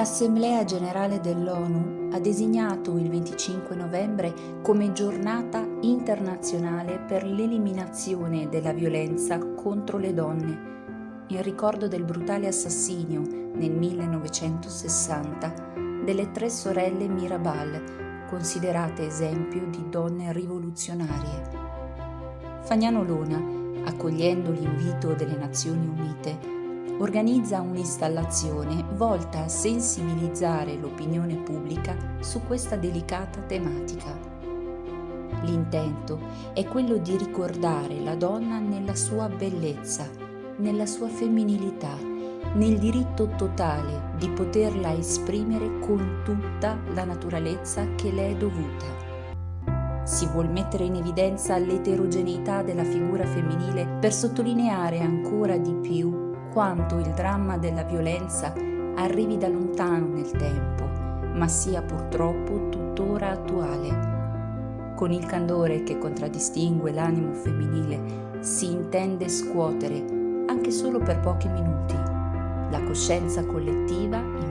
L'Assemblea generale dell'ONU ha designato il 25 novembre come giornata internazionale per l'eliminazione della violenza contro le donne, in ricordo del brutale assassinio nel 1960 delle tre sorelle Mirabal, considerate esempio di donne rivoluzionarie. Fagnano Lona, accogliendo l'invito delle Nazioni Unite, organizza un'installazione volta a sensibilizzare l'opinione pubblica su questa delicata tematica. L'intento è quello di ricordare la donna nella sua bellezza, nella sua femminilità, nel diritto totale di poterla esprimere con tutta la naturalezza che le è dovuta. Si vuol mettere in evidenza l'eterogeneità della figura femminile per sottolineare ancora di più quanto il dramma della violenza arrivi da lontano nel tempo, ma sia purtroppo tuttora attuale. Con il candore che contraddistingue l'animo femminile si intende scuotere, anche solo per pochi minuti, la coscienza collettiva riflettere